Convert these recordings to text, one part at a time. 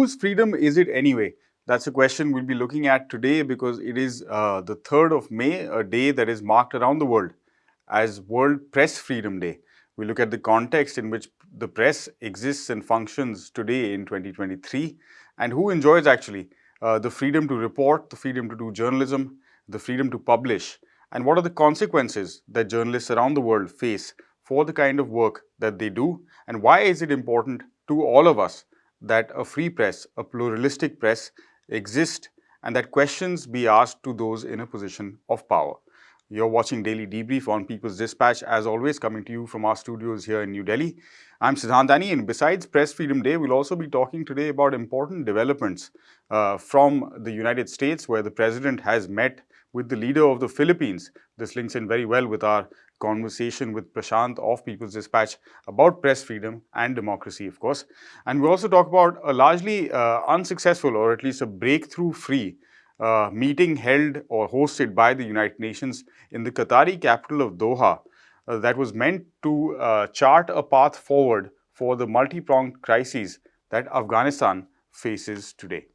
whose freedom is it anyway? That's a question we'll be looking at today because it is uh, the 3rd of May, a day that is marked around the world as World Press Freedom Day. We look at the context in which the press exists and functions today in 2023 and who enjoys actually uh, the freedom to report, the freedom to do journalism, the freedom to publish, and what are the consequences that journalists around the world face for the kind of work that they do, and why is it important to all of us that a free press, a pluralistic press exist and that questions be asked to those in a position of power. You're watching Daily Debrief on People's Dispatch, as always, coming to you from our studios here in New Delhi. I'm Siddhant Dani, and besides Press Freedom Day, we'll also be talking today about important developments uh, from the United States, where the president has met with the leader of the Philippines. This links in very well with our conversation with Prashant of People's Dispatch about press freedom and democracy, of course. And we also talk about a largely uh, unsuccessful or at least a breakthrough-free uh, meeting held or hosted by the United Nations in the Qatari capital of Doha uh, that was meant to uh, chart a path forward for the multi-pronged crises that Afghanistan faces today.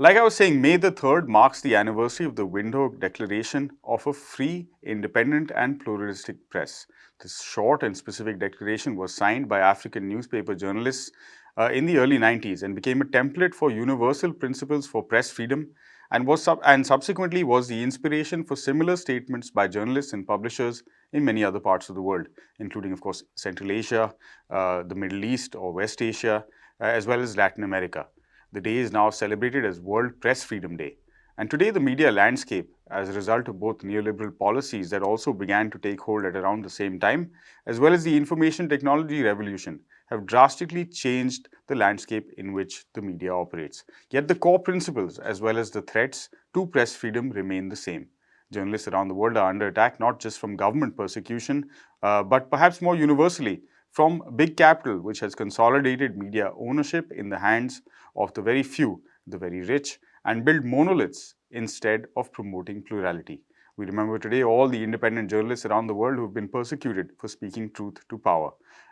Like I was saying, May the 3rd marks the anniversary of the Windhoek Declaration of a free, independent and pluralistic press. This short and specific declaration was signed by African newspaper journalists uh, in the early 90s and became a template for universal principles for press freedom and was sub and subsequently was the inspiration for similar statements by journalists and publishers in many other parts of the world, including, of course, Central Asia, uh, the Middle East or West Asia, uh, as well as Latin America. The day is now celebrated as World Press Freedom Day. And today the media landscape, as a result of both neoliberal policies that also began to take hold at around the same time, as well as the information technology revolution, have drastically changed the landscape in which the media operates. Yet the core principles as well as the threats to press freedom remain the same. Journalists around the world are under attack not just from government persecution, uh, but perhaps more universally from big capital which has consolidated media ownership in the hands of the very few, the very rich, and build monoliths instead of promoting plurality. We remember today all the independent journalists around the world who have been persecuted for speaking truth to power.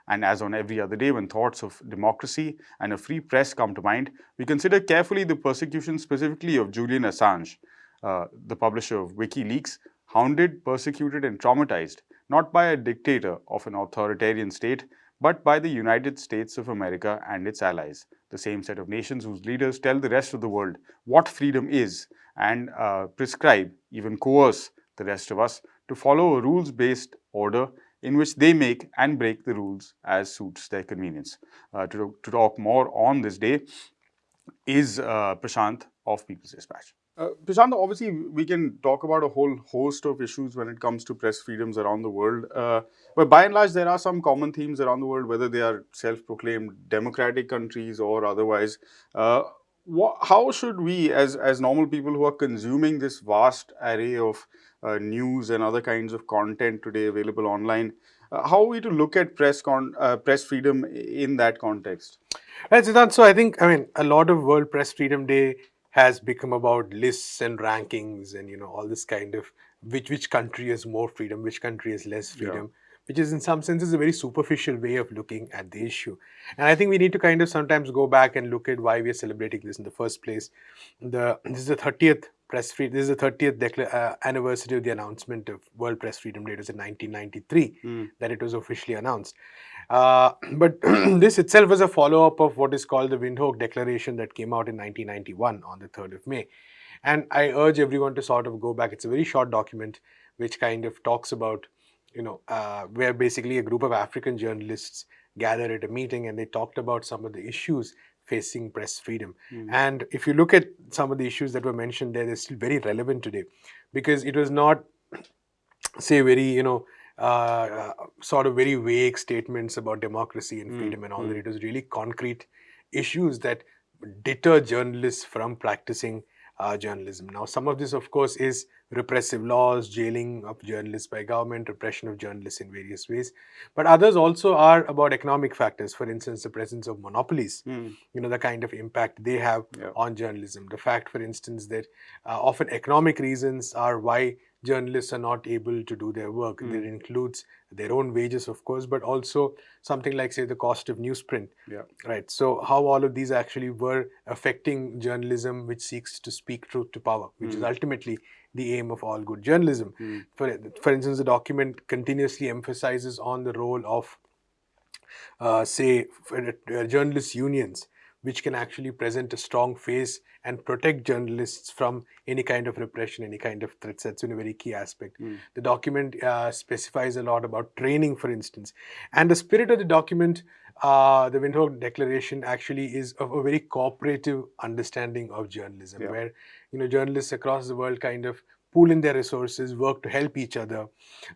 And as on every other day when thoughts of democracy and a free press come to mind, we consider carefully the persecution specifically of Julian Assange, uh, the publisher of WikiLeaks, hounded, persecuted and traumatized, not by a dictator of an authoritarian state, but by the United States of America and its allies, the same set of nations whose leaders tell the rest of the world what freedom is and uh, prescribe, even coerce the rest of us to follow a rules-based order in which they make and break the rules as suits their convenience. Uh, to, to, talk more on this day is uh, Prashant of People's Dispatch. Uh, Prashant, obviously we can talk about a whole host of issues when it comes to press freedoms around the world. Uh, but by and large, there are some common themes around the world, whether they are self-proclaimed democratic countries or otherwise. Uh, how should we, as, as normal people who are consuming this vast array of uh, news and other kinds of content today available online, uh, how are we to look at press uh, press freedom in that context? Right, Siddhant. So I think, I mean, a lot of World Press Freedom Day has become about lists and rankings and, you know, all this kind of which which country has more freedom, which country has less freedom. Yeah which is in some senses a very superficial way of looking at the issue. And I think we need to kind of sometimes go back and look at why we are celebrating this in the first place. The This is the 30th press free, this is the 30th uh, anniversary of the announcement of World Press Freedom Day. It was in 1993 mm. that it was officially announced. Uh, but this itself was a follow-up of what is called the Windhoek Declaration that came out in 1991 on the 3rd of May. And I urge everyone to sort of go back. It's a very short document which kind of talks about you know, uh, where basically a group of African journalists gathered at a meeting and they talked about some of the issues facing press freedom. Mm. And if you look at some of the issues that were mentioned there, they're still very relevant today because it was not, say, very, you know, uh, sort of very vague statements about democracy and hmm. freedom mm. and all that. It was really concrete issues that deter journalists from practicing uh, journalism. Now, some of this, of course, is repressive laws, jailing of journalists by government, repression of journalists in various ways. But others also are about economic factors. For instance, the presence of monopolies, mm. you know, the kind of impact they have yeah. on journalism. The fact, for instance, that uh, often economic reasons are why journalists are not able to do their work. Mm. That includes their own wages, of course, but also something like, say, the cost of newsprint. Yeah. Right. So, how all of these actually were affecting journalism, which seeks to speak truth to power, which is Mm. ultimately the aim of all good journalism. Mm. For, for instance, the document continuously emphasizes on the role of, uh, say, for, uh, journalist unions, which can actually present a strong face and protect journalists from any kind of repression, any kind of threats. That's been a very key aspect. Mm. The document uh, specifies a lot about training, for instance. And the spirit of the document, uh, the Windhoek Declaration, actually is of a very cooperative understanding of journalism, Yeah. where you know journalists across the world kind of pool in their resources, work to help each other,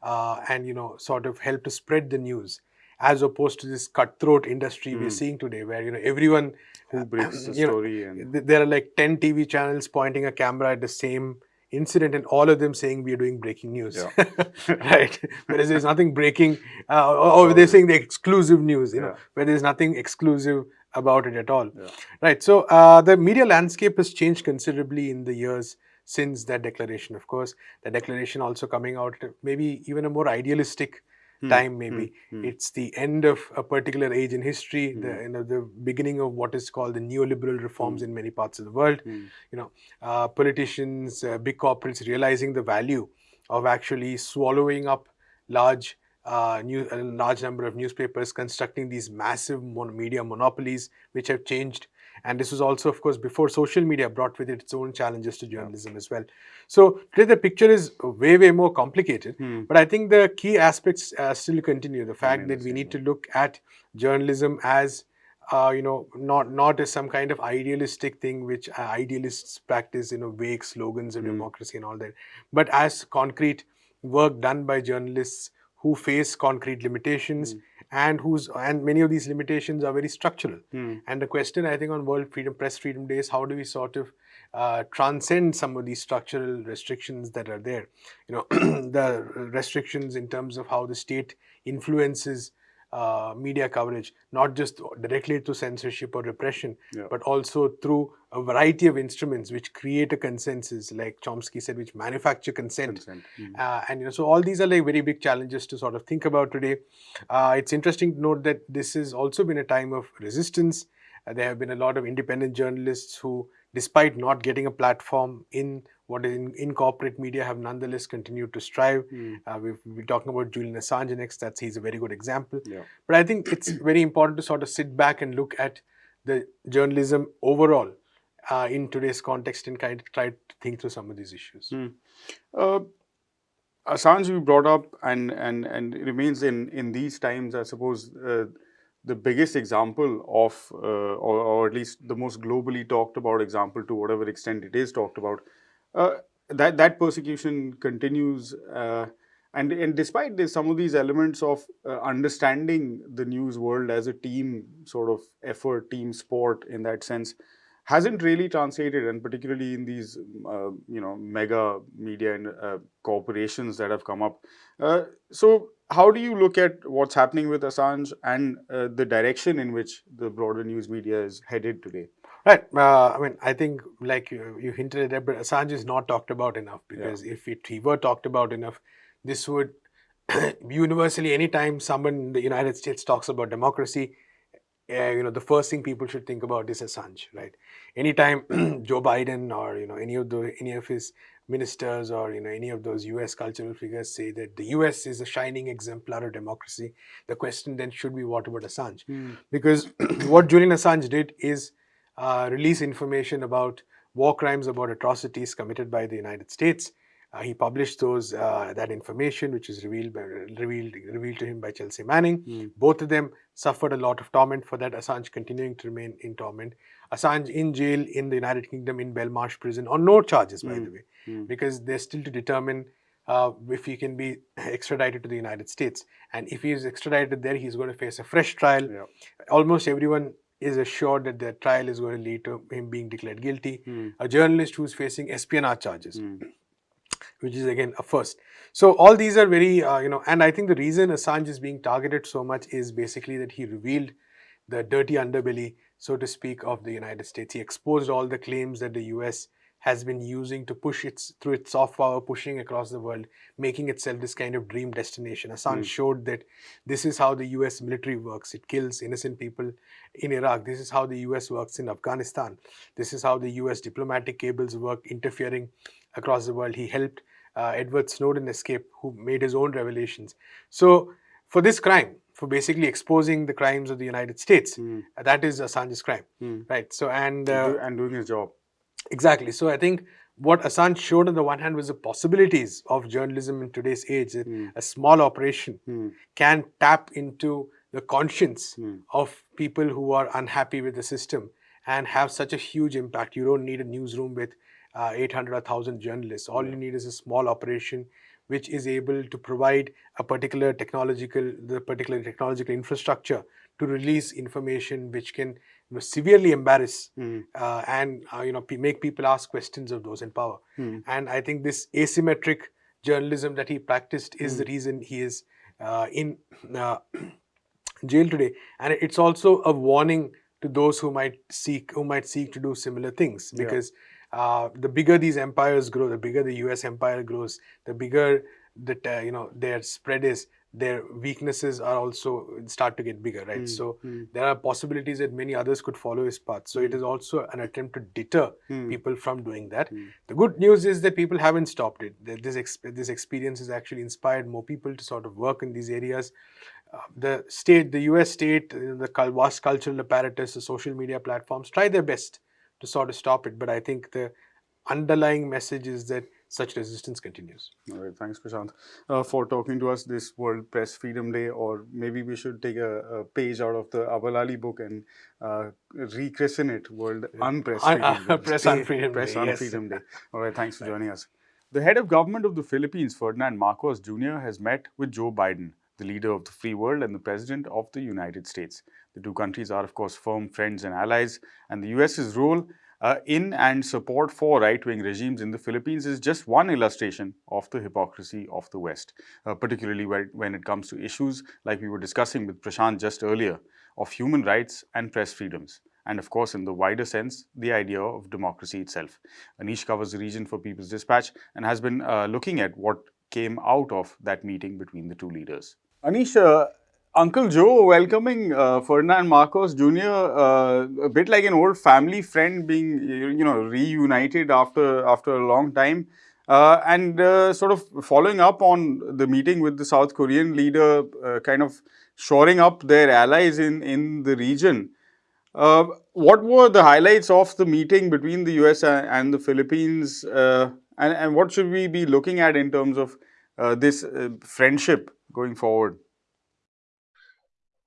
uh, and you know sort of help to spread the news, as opposed to this cutthroat industry we're Mm. seeing today, where you know everyone Who breaks the you know, story and there are like 10 TV channels pointing a camera at the same incident and all of them saying we are doing breaking news. right. Whereas there's nothing breaking, uh, or, or they're saying the exclusive news, you know, where there's nothing exclusive about it at all. Yeah. Right. So uh, the media landscape has changed considerably in the years since that declaration, of course. The declaration also coming out maybe even a more idealistic time, maybe. hmm, hmm. It's the end of a particular age in history, the, Hmm. you know, the beginning of what is called the neoliberal reforms in many parts of the world. You know, uh, politicians, uh, big corporates realizing the value of actually swallowing up large uh, new, a large number of newspapers, constructing these massive mon- media monopolies, which have changed. And this was also, of course, before social media brought with it its own challenges to journalism as well. So today the picture is way, way more complicated. Hmm. But I think the key aspects uh, still continue. The fact that we need to look at journalism as, uh, you know, not not as some kind of idealistic thing which uh, idealists practice, you know, vague slogans of Mm. democracy and all that, but as concrete work done by journalists who face concrete limitations Mm. And whose and many of these limitations are very structural. Hmm. And the question I think on World Freedom Press Freedom Day is how do we sort of uh, transcend some of these structural restrictions that are there? You know, the restrictions in terms of how the state influences uh, media coverage, not just directly through censorship or repression, Yeah. but also through a variety of instruments which create a consensus, like Chomsky said, which manufacture consent. Consent. Hmm. Uh, and you know, so all these are like very big challenges to sort of think about today. Uh, it's interesting to note that this has also been a time of resistance. Uh, there have been a lot of independent journalists who, despite not getting a platform in what is in, in corporate media, have nonetheless continued to strive. Hmm. Uh, we've been talking about Julian Assange next. That's he's a very good example. Yeah. But I think it's very important to sort of sit back and look at the journalism overall uh, in today's context and kind of try to think through some of these issues. Hmm. Uh, Assange you brought up and and and remains in in these times. I suppose uh, the biggest example of, uh, or, or at least the most globally talked about example, to whatever extent it is talked about, uh, that that persecution continues. Uh, and, and despite this, some of these elements of uh, understanding the news world as a team sort of effort, team sport in that sense, hasn't really translated, and particularly in these, uh, you know, mega media and uh, corporations that have come up. So, how do you look at what's happening with Assange and the direction in which the broader news media is headed today? Right. Uh, I mean, I think like you, you hinted at it, but Assange is not talked about enough because if it he were talked about enough, this would universally anytime someone in the United States talks about democracy, uh, you know, the first thing people should think about is Assange, right? Anytime Joe Biden or you know any of the any of his ministers or you know any of those U.S. cultural figures say that the U.S. is a shining exemplar of democracy, the question then should be what about Assange? because what Julian Assange did is release information about war crimes, about atrocities committed by the United States. Uh, he published those uh, that information, which was revealed by, revealed revealed to him by Chelsea Manning. Mm. Both of them suffered a lot of torment for that. Assange continuing to remain in torment. Assange in jail in the United Kingdom in Belmarsh prison on no charges, by Mm. the way, Mm. because they're still to determine uh, if he can be extradited to the United States. And if he is extradited there, he's going to face a fresh trial Yeah. almost everyone is assured that their trial is going to lead to him being declared guilty. Mm. A journalist who's facing espionage charges, Mm. which is again a first. So all these are very, uh, you know, and I think the reason Assange is being targeted so much is basically that he revealed the dirty underbelly, so to speak, of the United States. He exposed all the claims that the U.S. has been using to push its through its soft power, pushing across the world, making itself this kind of dream destination. Assange mm. showed that this is how the US military works. It kills innocent people in Iraq. This is how the US works in Afghanistan. This is how the US diplomatic cables work, interfering across the world. He helped uh, Edward Snowden escape, who made his own revelations. So for this crime, for basically exposing the crimes of the United States, mm. uh, that is Assange's crime, mm. right? So and uh, and doing his job Exactly. So I think what Assange showed on the one hand was the possibilities of journalism in today's age. Mm. A small operation mm. can tap into the conscience mm. of people who are unhappy with the system and have such a huge impact. You don't need a newsroom with uh, 800 or 1000 journalists. All you need is a small operation which is able to provide a particular technological, the particular technological infrastructure to release information which can you know, severely embarrass mm. uh, and uh, you know make people ask questions of those in power. Mm. And I think this asymmetric journalism that he practiced is mm. the reason he is uh, in uh, jail today. And it's also a warning to those who might seek who might seek to do similar things because. Yeah. Uh, the bigger these empires grow, the bigger the U.S. empire grows, the bigger that uh, you know their spread is, their weaknesses are also start to get bigger, right? Mm. So mm. there are possibilities that many others could follow his path. So mm. it is also an attempt to deter hmm. people from doing that. Hmm. The good news is that people haven't stopped it. That This ex this experience has actually inspired more people to sort of work in these areas. Uh, the state, the U.S. state, the vast cultural apparatus, the social media platforms try their best to sort of stop it. But I think the underlying message is that such resistance continues. All right, thanks Prashant uh, for talking to us this World Press Freedom Day or maybe we should take a, a page out of the Abul Ali book and uh, rechristen it World Unpress Freedom Day. Press Unfreedom Press Day. On yes. Freedom Day. All right, thanks for joining us. The head of government of the Philippines, Ferdinand Marcos Jr. has met with Joe Biden, the leader of the free world and the president of the United States. The two countries are of course firm friends and allies and the US's role uh, in and support for right-wing regimes in the Philippines is just one illustration of the hypocrisy of the West, uh, particularly when it comes to issues like we were discussing with Prashant just earlier of human rights and press freedoms. And of course, in the wider sense, the idea of democracy itself. Anish covers the region for People's Dispatch and has been uh, looking at what came out of that meeting between the two leaders. Anish, uh, Uncle Joe welcoming uh, Ferdinand Marcos Jr. Uh, a bit like an old family friend being, you know, reunited after after a long time, uh, and uh, sort of following up on the meeting with the South Korean leader, uh, kind of shoring up their allies in in the region. Uh, what were the highlights of the meeting between the US and the Philippines, and, and what should we be looking at in terms of this friendship going forward?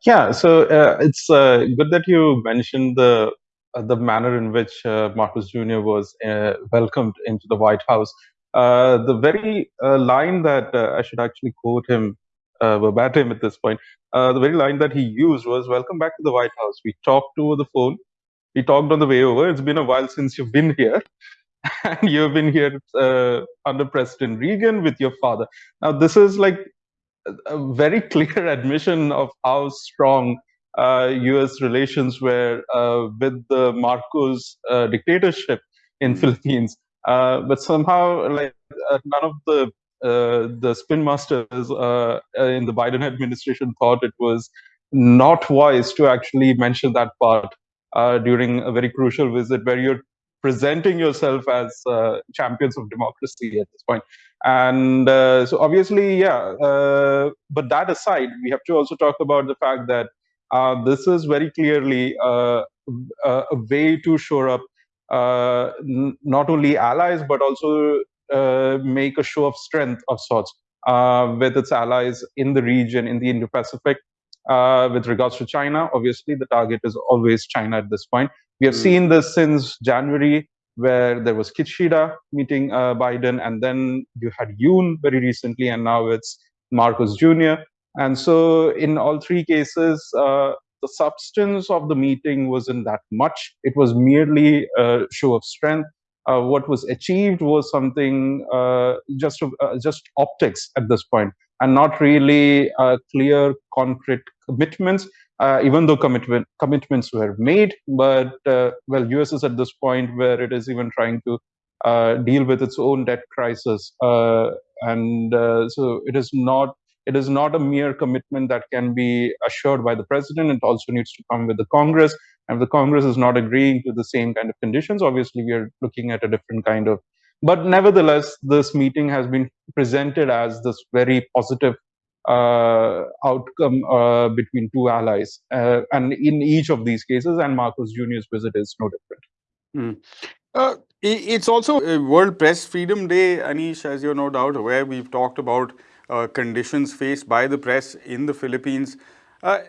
Yeah, so uh, it's uh, good that you mentioned the uh, the manner in which uh, Marcos Jr. was uh, welcomed into the White House. Uh, the very line that I should actually quote him verbatim at this point. the very line that he used was, "Welcome back to the White House. We talked over the phone. We talked on the way over. It's been a while since you've been here." and you've been here under President Reagan with your father. Now, this is like a very clear admission of how strong uh, U.S. relations were uh, with the Marcos uh, dictatorship in mm. Philippines. Uh, but somehow, like uh, none of the uh, the spin masters in the Biden administration thought it was not wise to actually mention that part during a very crucial visit where you're presenting yourself as uh, champions of democracy at this point. And uh, so, obviously, yeah. Uh, but that aside, we have to also talk about the fact that uh, this is very clearly uh, a way to shore up uh, not only allies but also make a show of strength of sorts with its allies in the region, in the Indo-Pacific. With regards to China, obviously, the target is always China at this point. We have mm. seen this since January, where there was Kishida meeting uh, Biden, and then you had Yoon very recently, and now it's Marcos Jr. And so, in all three cases, uh, the substance of the meeting wasn't that much. It was merely a show of strength. Uh, what was achieved was something uh, just uh, just optics at this point, and not really uh, clear, concrete commitments uh, even though commitment commitments were made. But uh, well, US is at this point where it is even trying to uh, deal with its own debt crisis. Uh, and uh, so it is not it is not a mere commitment that can be assured by the president. It also needs to come with the Congress. And if the Congress is not agreeing to the same kind of conditions, obviously we are looking at a different kind of. But nevertheless, this meeting has been presented as this very positive uh, outcome uh, between two allies. Uh, and in each of these cases, and Marcos Jr.'s visit is no different. Mm. it's also World Press Freedom Day, Anish, as you're no doubt aware. We've talked about uh, conditions faced by the press in the Philippines. Uh,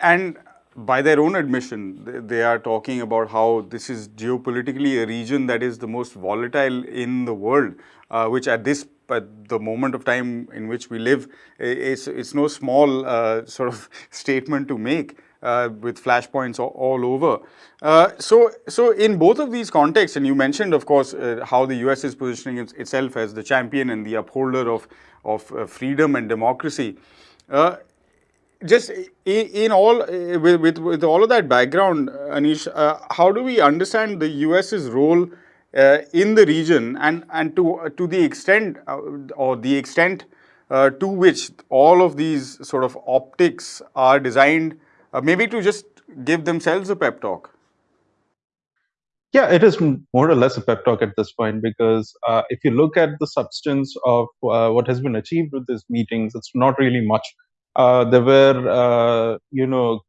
and by their own admission, they are talking about how this is geopolitically a region that is the most volatile in the world, uh, which at this at the moment of time in which we live, it's, it's no small uh, sort of statement to make. Uh, with flashpoints all, all over. Uh, so, so in both of these contexts, and you mentioned, of course, uh, how the US is positioning its, itself as the champion and the upholder of of uh, freedom and democracy. Uh, just in, in all, uh, with, with, with, all of that background, Anish, how do we understand the US's role in the region and, and to, to the extent or the extent uh, to which all of these sort of optics are designed uh, maybe to just give themselves a pep talk? Yeah, it is more or less a pep talk at this point because uh, if you look at the substance of uh, what has been achieved with these meetings, it's not really much. Uh, there were, uh, you know,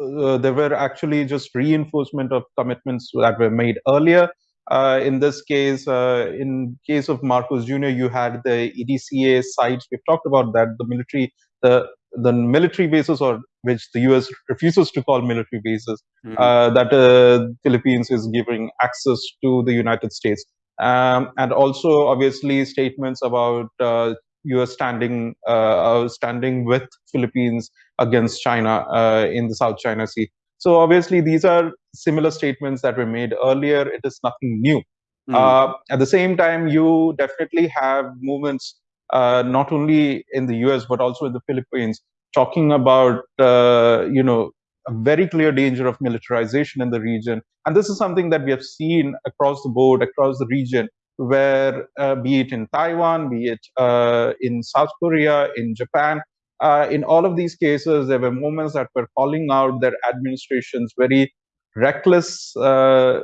uh, there were actually just reinforcement of commitments that were made earlier. Uh, in this case, in case of Marcos Jr., you had the EDCA sites. We've talked about that. The military, the the military bases or which the US refuses to call military bases mm -hmm. uh, that uh, Philippines is giving access to the United States. Um, and also obviously statements about uh, US standing uh, uh, standing with Philippines against China uh, in the South China Sea. So obviously these are similar statements that were made earlier. It is nothing new. Mm at the same time, you definitely have movements uh, not only in the US but also in the Philippines, talking about uh, you know a very clear danger of militarization in the region. And this is something that we have seen across the board, across the region, where uh, be it in Taiwan, be it uh, in South Korea, in Japan, uh, in all of these cases, there were moments that were calling out their administrations very reckless uh,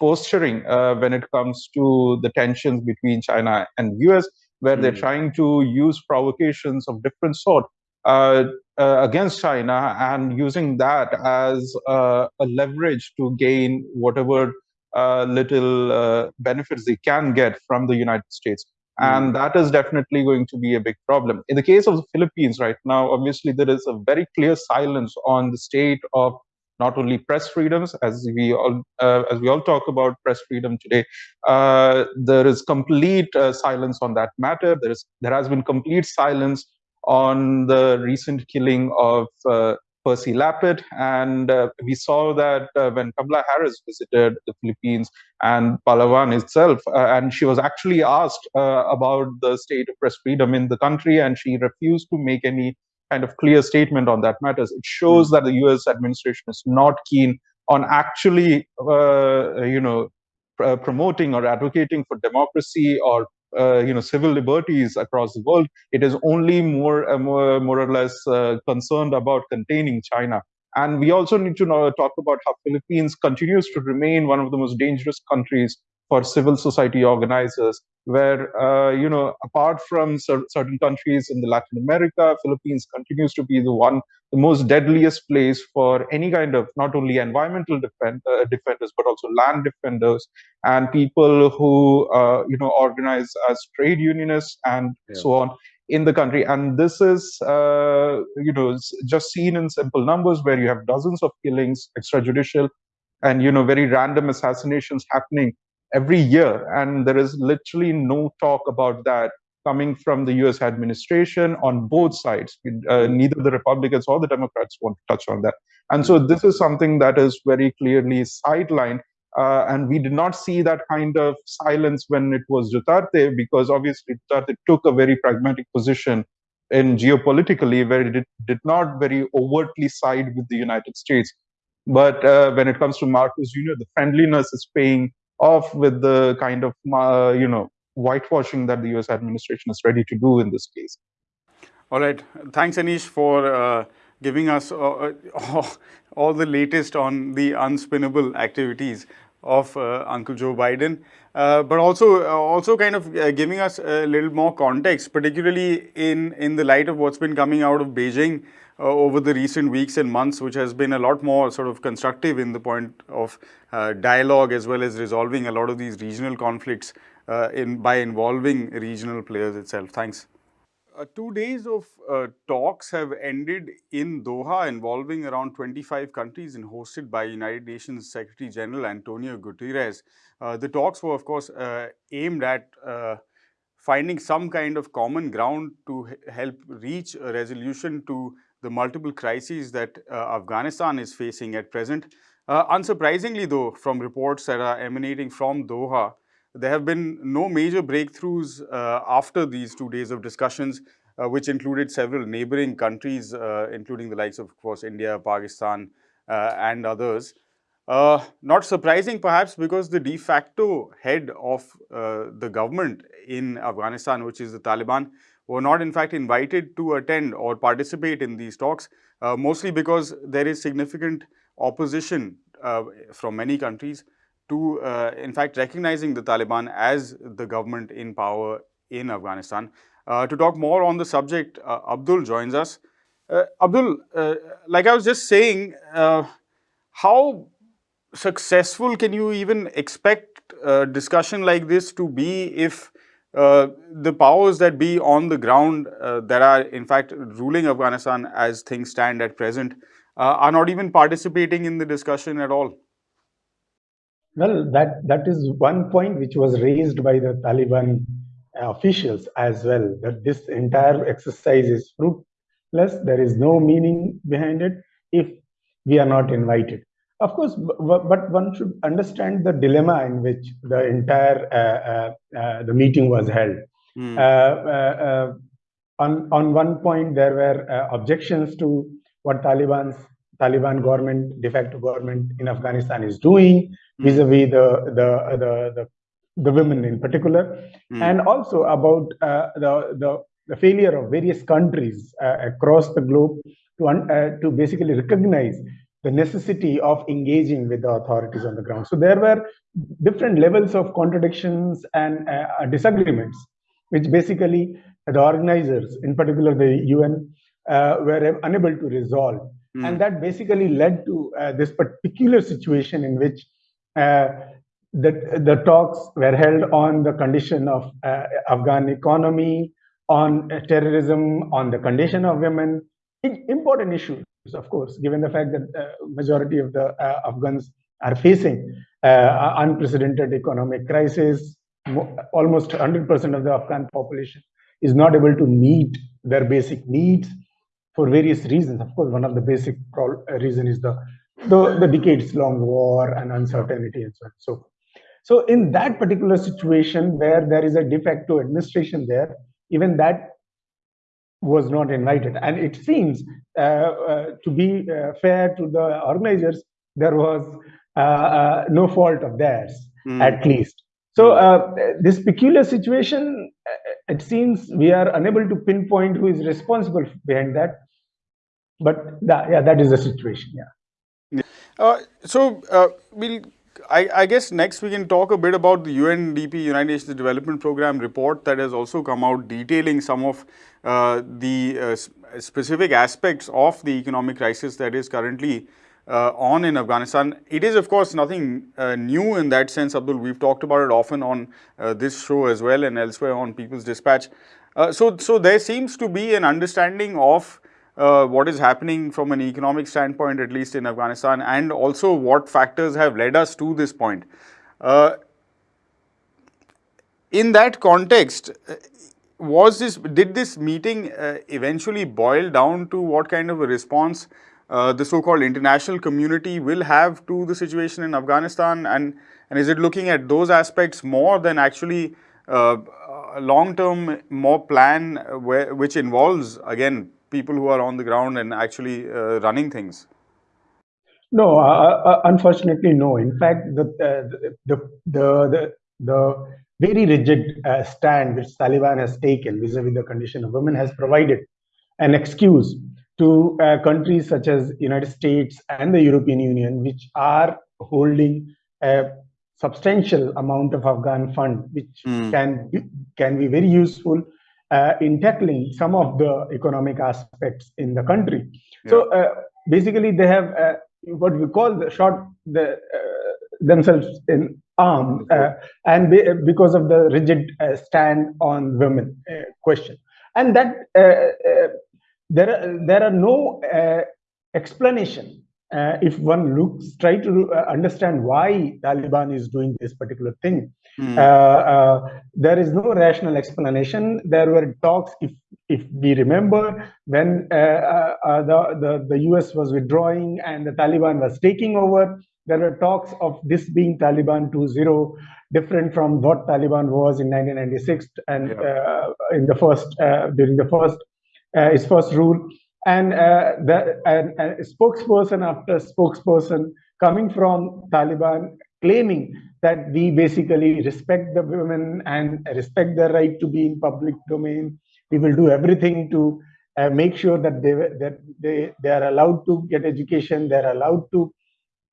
posturing uh, when it comes to the tensions between China and US where mm. they're hmm. trying to use provocations of different sort uh, uh, against China and using that as uh, a leverage to gain whatever little uh, benefits they can get from the United States. Mm. And that is definitely going to be a big problem. In the case of the Philippines right now, obviously there is a very clear silence on the state of not only press freedoms, as we all uh, as we all talk about press freedom today, uh, there is complete uh, silence on that matter. There is there has been complete silence on the recent killing of uh, Percy Lapid, and uh, we saw that uh, when Kamala Harris visited the Philippines and Palawan itself, and she was actually asked about the state of press freedom in the country, and she refused to make any kind of clear statement on that matters. It shows hmm. that the U.S. administration is not keen on actually, uh, you know, pr promoting or advocating for democracy or uh, you know civil liberties across the world. It is only more uh, more, more or less uh, concerned about containing China. And we also need to know, talk about how Philippines continues to remain one of the most dangerous countries for civil society organizers where uh, you know apart from cer- certain countries in the latin america philippines continues to be the one the most deadliest place for any kind of not only environmental defend, uh, defenders but also land defenders and people who uh, you know organize as trade unionists and yeah. so on in the country and this is uh, you know just seen in simple numbers where you have dozens of killings extrajudicial and you know very random assassinations happening every year. And there is literally no talk about that coming from the US administration on both sides. Uh, neither the Republicans or the Democrats want to touch on that. And so this is something that is very clearly sidelined. Uh, and we did not see that kind of silence when it was Duterte, because obviously Duterte took a very pragmatic position in geopolitically, where it did, did not very overtly side with the United States. But uh, when it comes to Marcos Jr., the friendliness is paying off with the kind of uh, you know whitewashing that the U.S. administration is ready to do in this case. All right. Thanks, Anish, for uh, giving us uh, all the latest on the unspinnable activities of uh, Uncle Joe Biden, uh, but also uh, also kind of uh, giving us a little more context, particularly in in the light of what's been coming out of Beijing uh, over the recent weeks and months, which has been a lot more sort of constructive in the point of uh, dialogue as well as resolving a lot of these regional conflicts in by involving regional players itself. Thanks. Uh, two days of uh, talks have ended in Doha involving around 25 countries and hosted by United Nations Secretary General Antonio Guterres. Uh, the talks were, of course, uh, aimed at uh, finding some kind of common ground to help reach a resolution to the multiple crises that uh, Afghanistan is facing at present. unsurprisingly, though, from reports that are emanating from Doha, there have been no major breakthroughs uh, after these two days of discussions, uh, which included several neighboring countries, uh, including the likes of, of course, India, Pakistan, uh, and others. Uh, not surprising, perhaps, because the de facto head of uh, the government in Afghanistan, which is the Taliban, were not in fact invited to attend or participate in these talks, mostly because there is significant opposition from many countries to, uh, in fact, recognizing the Taliban as the government in power in Afghanistan. Uh, to talk more on the subject, uh, Abdul joins us. Uh, Abdul, uh, like I was just saying, uh, how successful can you even expect a discussion like this to be if uh, the powers that be on the ground uh, that are, in fact, ruling Afghanistan as things stand at present uh, are not even participating in the discussion at all? Well, that, that is one point which was raised by the Taliban officials as well, that this entire exercise is fruitless, there is no meaning behind it if we are not invited. Of course, but one should understand the dilemma in which the entire uh, uh, uh, the meeting was held. Mm. on on one point, there were objections to what Taliban's Taliban government, de facto government in Afghanistan is doing hmm. vis-a-vis the, the, the, the, the women in particular, mm. and also about uh, the, the, the, failure of various countries uh, across the globe to, uh, to basically recognize the necessity of engaging with the authorities on the ground. So there were different levels of contradictions and uh, disagreements, which basically the organizers, in particular the UN, uh, were unable to resolve. Mm. And that basically led to uh, this particular situation in which uh, the, the talks were held on the condition of uh, Afghan economy, on terrorism, on the condition of women, important issues, of course, given the fact that the majority of the uh, Afghans are facing uh, unprecedented economic crisis. Almost 100% of the Afghan population is not able to meet their basic needs for various reasons. Of course, one of the basic uh, reason is the, the, the decades-long war and uncertainty and so on. So, so in that particular situation where there is a de facto administration there, even that was not invited. And it seems uh, uh, to be uh, fair to the organizers, there was uh, uh, no fault of theirs, mm. at least. So this peculiar situation, it seems we are unable to pinpoint who is responsible behind that but that, yeah, that is the situation. Yeah. Uh, so uh, we'll. I, I, guess next we can talk a bit about the UNDP, United Nations Development Program report that has also come out detailing some of uh, the uh, specific aspects of the economic crisis that is currently uh, on in Afghanistan. It is of course nothing uh, new in that sense, Abdul. We've talked about it often on this show as well and elsewhere on People's Dispatch. so, so there seems to be an understanding of uh, what is happening from an economic standpoint, at least in Afghanistan, and also what factors have led us to this point. Uh, in that context, uh, was this did this meeting uh, eventually boil down to what kind of a response uh, the so-called international community will have to the situation in Afghanistan, and and is it looking at those aspects more than actually uh, a long-term more plan where, which involves again people who are on the ground and actually uh, running things? No, uh, uh, unfortunately, no. In fact, the the the the, the very rigid uh, stand which Taliban has taken vis-a-vis the condition of women has provided an excuse to uh, countries such as United States and the European Union, which are holding a substantial amount of Afghan fund, which mm. can be, can be very useful uh, in tackling some of the economic aspects in the country. Yeah. So uh, basically, they have what we call the shot the, uh, themselves in arm uh, and be, because of the rigid uh, stand on women uh, question and that uh, uh, there are, there are no explanation if one looks try to understand why taliban is doing this particular thing mm. there is no rational explanation there were talks if if we remember when uh, uh, the, the, the US was withdrawing and the Taliban was taking over, there were talks of this being Taliban 2.0, different from what Taliban was in 1996 and yeah. uh, in the first uh, during the first uh, his first rule. And uh, the and, and spokesperson after spokesperson coming from Taliban claiming that we basically respect the women and respect their right to be in public domain. We will do everything to uh, make sure that they that they they are allowed to get education they are allowed to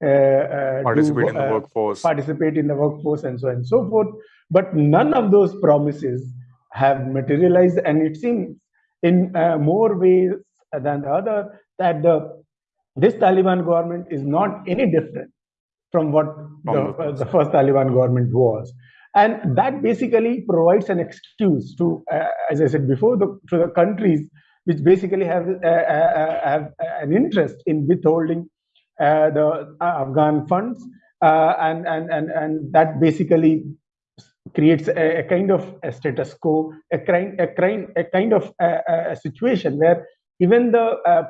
uh, uh, participate do, in the uh, workforce. participate in the workforce and so on and so forth. But none of those promises have materialized and it seems in uh, more ways than the other that the this taliban government is not any different from what the, the first taliban government was and that basically provides an excuse to, uh, as I said before, the, to the countries which basically have, uh, uh, uh have an interest in withholding uh, the Afghan funds. and, and, and, and that basically creates a, a, kind of a status quo, a kind, a kind, a kind of a, a situation where even the uh,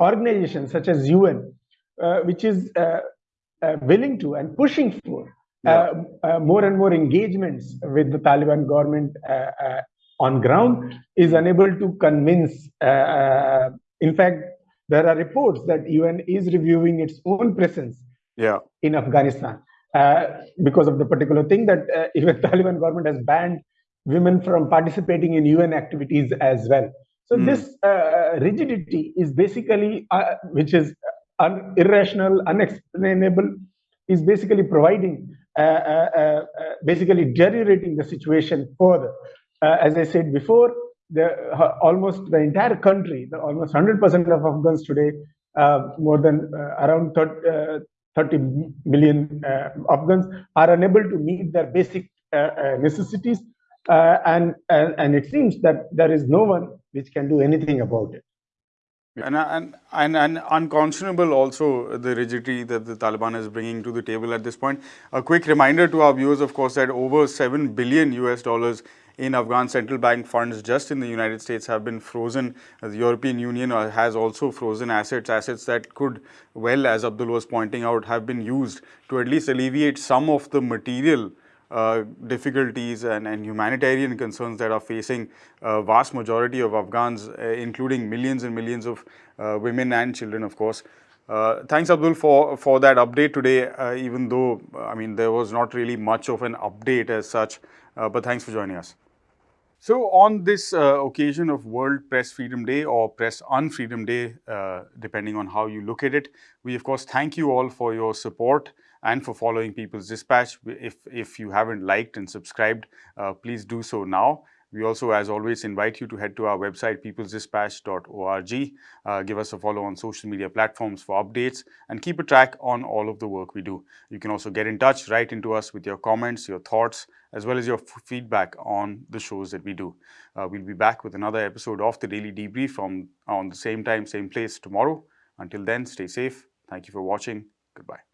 organizations such as UN, uh, which is uh, willing to and pushing for yeah. Uh, uh, more and more engagements with the Taliban government uh, on ground is unable to convince. in fact, there are reports that UN is reviewing its own presence yeah. in Afghanistan because of the particular thing that even Taliban government has banned women from participating in UN activities as well. So mm. this uh, rigidity is basically, uh, which is un irrational, unexplainable, is basically providing uh, uh, uh, uh basically deteriorating the situation further. Uh, as I said before, the, uh, almost the entire country, the, almost 100% of Afghans today, more than around 30, 30 million Afghans are unable to meet their basic necessities. and, and, and it seems that there is no one which can do anything about it. And, and, and, and, unconscionable also the rigidity that the Taliban is bringing to the table at this point. A quick reminder to our viewers, of course, that over 7 billion US dollars in Afghan central bank funds just in the United States have been frozen. The European Union has also frozen assets, assets that could, well, as Abdul was pointing out, have been used to at least alleviate some of the material uh, difficulties and, and, humanitarian concerns that are facing a vast majority of Afghans, uh, including millions and millions of uh, women and children, of course. Uh, thanks, Abdul, for, for that update today, uh, even though, I mean, there was not really much of an update as such, but thanks for joining us. So on this uh, occasion of World Press Freedom Day or Press Unfreedom Day, uh, depending on how you look at it, we of course thank you all for your support and for following People's Dispatch. If, if you haven't liked and subscribed, uh, please do so now. We also, as always, invite you to head to our website, peoplesdispatch.org. Uh, give us a follow on social media platforms for updates and keep a track on all of the work we do. You can also get in touch, write into us with your comments, your thoughts, as well as your feedback on the shows that we do. Uh, we'll be back with another episode of the Daily Debrief from on the same time, same place tomorrow. Until then, stay safe. Thank you for watching. Goodbye.